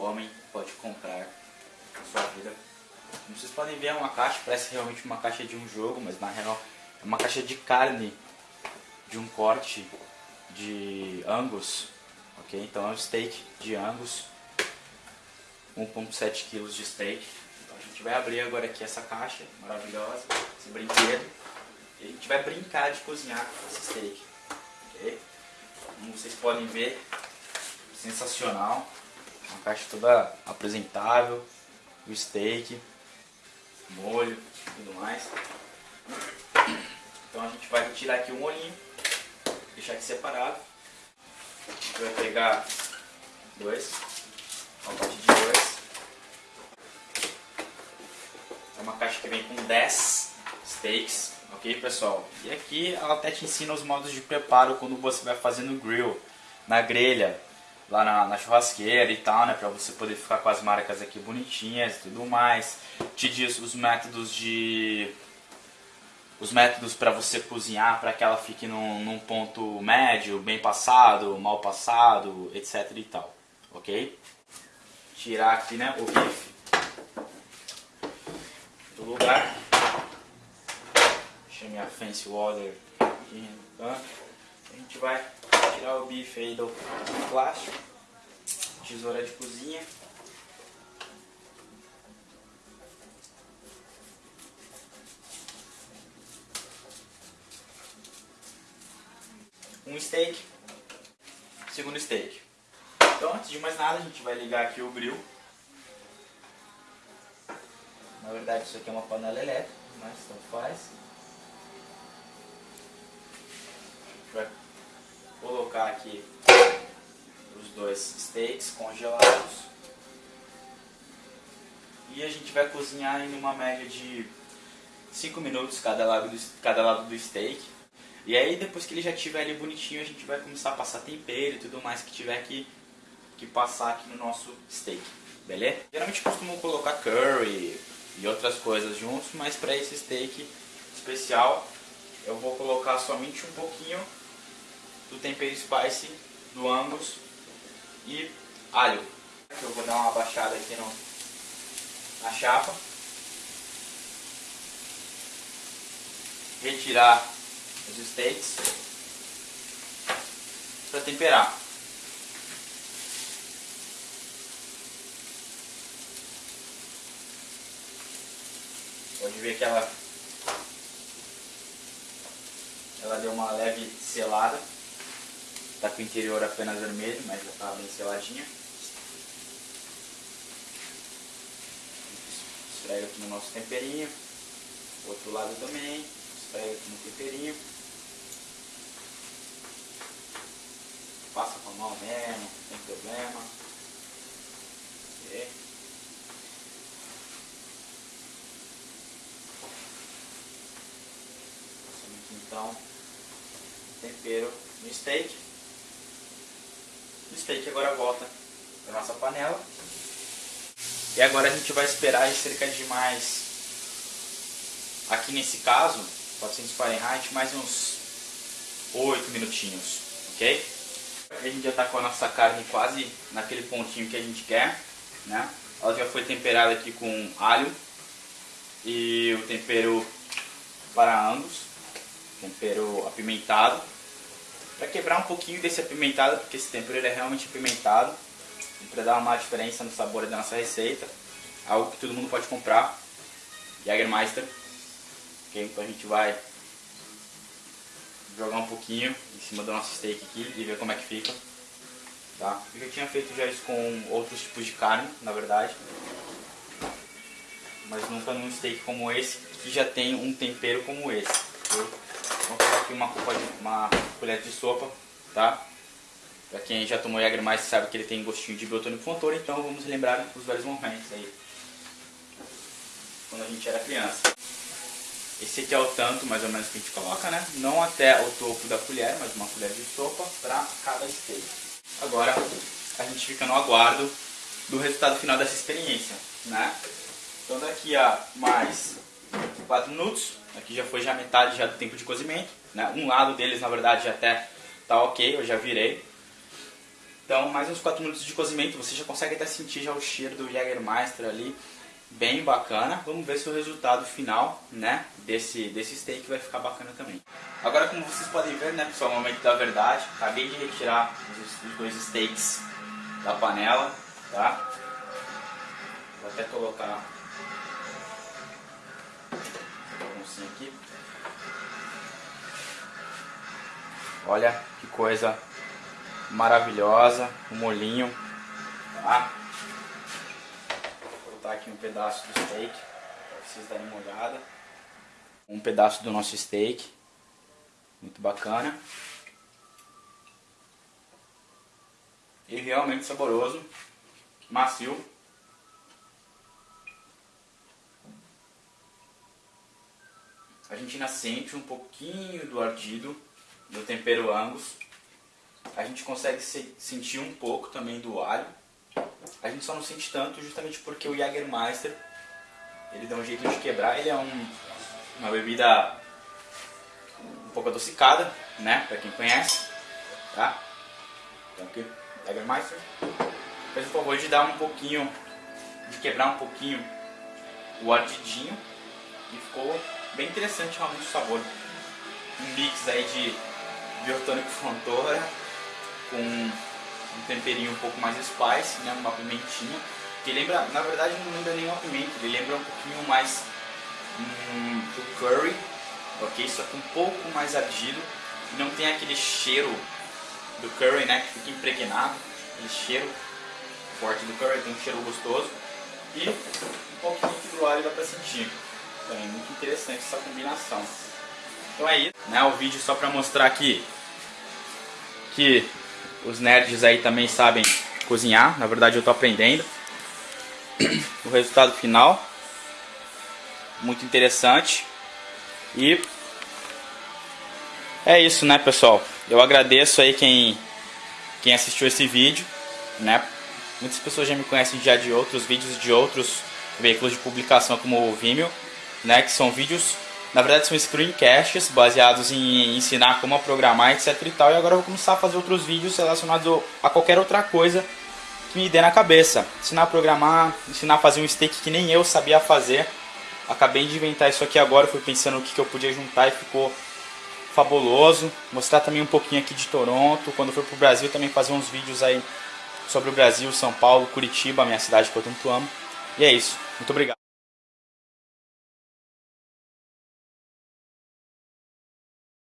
homem pode comprar na sua vida. Como vocês podem ver, é uma caixa, parece realmente uma caixa de um jogo, mas na real é uma caixa de carne de um corte de Angus, ok? Então é um steak de Angus, 1.7 kg de steak. Então a gente vai abrir agora aqui essa caixa maravilhosa, esse brinquedo, e a gente vai brincar de cozinhar esse steak, ok? Como vocês podem ver, sensacional, uma caixa toda apresentável, o steak, molho tudo mais. Então a gente vai retirar aqui o molhinho, deixar aqui separado. A gente vai pegar dois, uma parte de dois. É uma caixa que vem com 10 steaks, ok pessoal? E aqui ela até te ensina os modos de preparo quando você vai fazer no grill, na grelha, lá na, na, churrasqueira e tal, né? Pra você poder ficar com as marcas aqui bonitinhas e tudo mais. Te diz os métodos de... Os métodos para você cozinhar para que ela fique num, num, ponto médio, bem passado, mal passado, etc e tal. Ok? Tirar aqui, né, o bife do lugar. Deixa minha fancy water aqui no canto. A gente vai tirar o bife aí do plástico, tesoura de cozinha. Um steak, segundo steak. Então antes de mais nada a gente vai ligar aqui o grill. Na verdade isso aqui é uma panela elétrica, mas tanto faz. Vai colocar aqui os dois steaks congelados. E a gente vai cozinhar em uma média de 5 minutos cada lado, do, cada lado do steak. E aí depois que ele já estiver ali bonitinho, a gente vai começar a passar tempero e tudo mais que tiver que, que passar aqui no nosso steak. Beleza? Geralmente costumo colocar curry e outras coisas juntos, mas para esse steak especial eu vou colocar somente um pouquinho do tempero spice do Angus e alho. Eu vou dar uma baixada aqui no, na chapa. Retirar os steaks para temperar. Pode ver que ela ela deu uma leve selada. Está com o interior apenas vermelho, mas já está bem seladinha. Esfrega aqui no nosso temperinho. Outro lado também. Esfrega aqui no temperinho. Passa com a mão mesmo, não tem problema. Okay. então tempero no steak. O steak agora volta para nossa panela. E agora a gente vai esperar cerca de mais, aqui nesse caso, 400 Fahrenheit, mais uns 8 minutinhos, ok? A gente já está com a nossa carne quase naquele pontinho que a gente quer, né? Ela já foi temperada aqui com alho e o tempero para Angus, tempero apimentado para quebrar um pouquinho desse apimentado, porque esse tempero ele é realmente apimentado, para dar uma diferença no sabor da nossa receita, algo que todo mundo pode comprar, Jägermeister, okay? então a gente vai jogar um pouquinho em cima do nosso steak aqui e ver como é que fica. Tá? Eu já tinha feito já isso com outros tipos de carne, na verdade, mas nunca num steak como esse, que já tem um tempero como esse. Okay? Aqui uma, uma colher de sopa, tá? Pra quem já tomou mais sabe que ele tem gostinho de biotônico fontoura, então vamos lembrar os velhos momentos aí. Quando a gente era criança. Esse aqui é o tanto, mais ou menos, que a gente coloca, né? Não até o topo da colher, mas uma colher de sopa para cada steak. Agora, a gente fica no aguardo do resultado final dessa experiência, né? Então daqui a mais 4 minutos, aqui já foi já metade já do tempo de cozimento, né? Um lado deles, na verdade, já até tá ok, eu já virei. Então, mais uns 4 minutos de cozimento, você já consegue até sentir já o cheiro do Jägermeister ali, bem bacana. Vamos ver se o resultado final, né, desse, desse steak vai ficar bacana também. Agora, como vocês podem ver, né, pessoal, é o momento da verdade. Acabei de retirar os, os dois steaks da panela, tá? Vou até colocar um aqui. Olha que coisa maravilhosa, o molinho, tá? Vou botar aqui um pedaço do steak, para vocês darem uma olhada. Um pedaço do nosso steak, muito bacana. E realmente saboroso, macio. A gente ainda sente um pouquinho do ardido do tempero Angus a gente consegue se, sentir um pouco também do alho. A gente só não sente tanto justamente porque o Jägermeister, ele dá um jeito de quebrar. Ele é um, uma bebida um pouco adocicada, né, para quem conhece, tá? Então aqui, Jägermeister. Fez o favor de dar um pouquinho, de quebrar um pouquinho o ardidinho e ficou bem interessante realmente o sabor. Um mix aí de biotônico fontora com um temperinho um pouco mais spice, né, uma pimentinha, que lembra, na verdade não lembra nenhuma pimenta, ele lembra um pouquinho mais hum, do curry, ok? Só que um pouco mais ardido, não tem aquele cheiro do curry, né, que fica impregnado, aquele cheiro forte do curry, tem um cheiro gostoso, e um pouquinho do alho dá pra sentir. Também muito interessante essa combinação. Então é isso, né, o vídeo só pra mostrar aqui que os nerds aí também sabem cozinhar, na verdade eu tô aprendendo. O resultado final, muito interessante. E é isso, né, pessoal? Eu agradeço aí quem, quem assistiu esse vídeo, né? Muitas pessoas já me conhecem já de outros vídeos de outros veículos de publicação como o Vimeo, né? Que são vídeos na verdade são screencasts baseados em ensinar como programar, etc e tal. E agora eu vou começar a fazer outros vídeos relacionados a qualquer outra coisa que me dê na cabeça. Ensinar a programar, ensinar a fazer um steak que nem eu sabia fazer. Acabei de inventar isso aqui agora, fui pensando o que, que eu podia juntar e ficou fabuloso. Mostrar também um pouquinho aqui de Toronto. Quando for pro Brasil também fazer uns vídeos aí sobre o Brasil, São Paulo, Curitiba, minha cidade que eu tanto amo. E é isso. Muito obrigado.